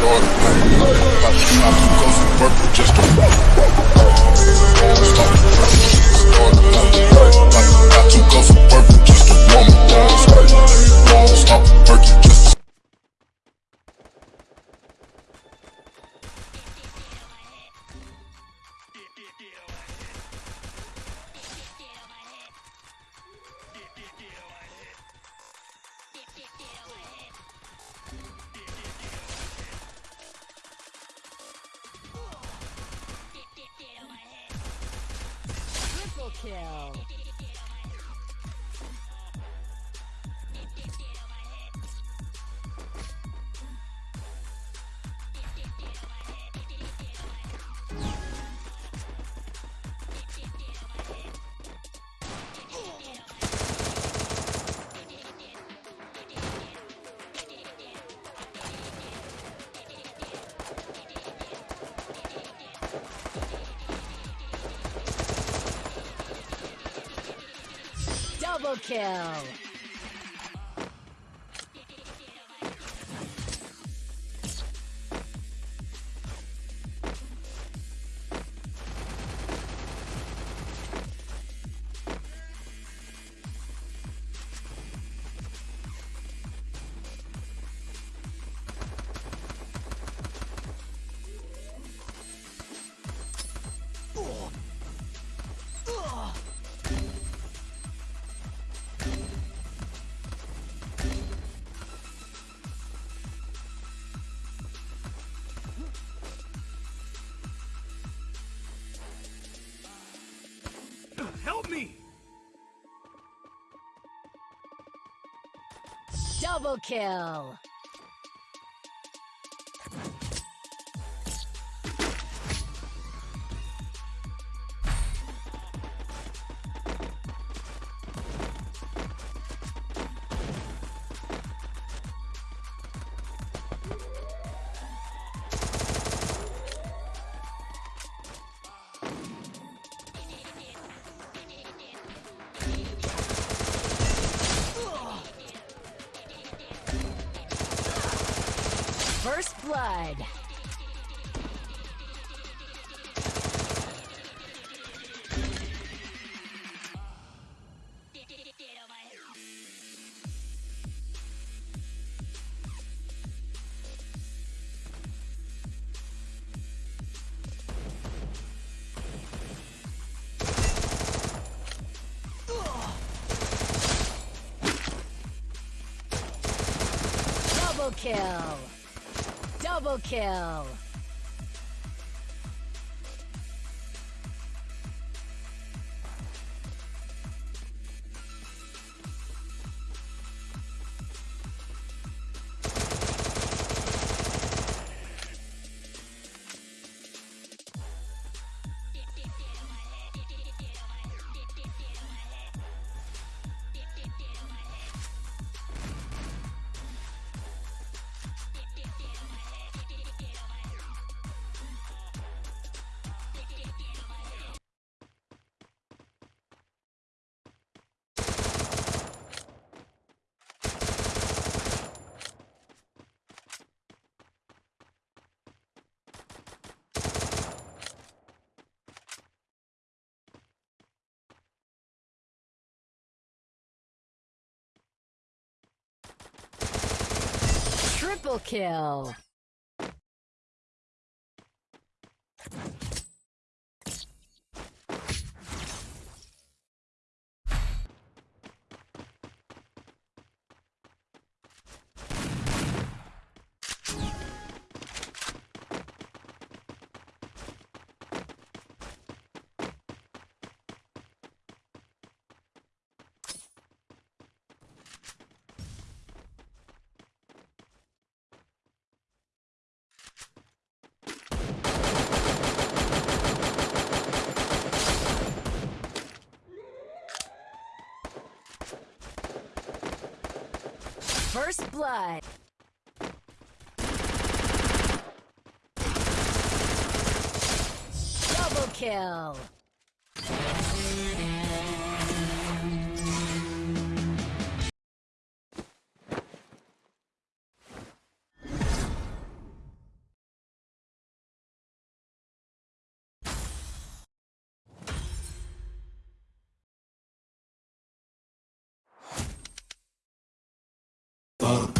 start About to work just to Triple Double kill. Double kill. First blood. Kill. Double kill. Triple kill. First blood. Double kill. Double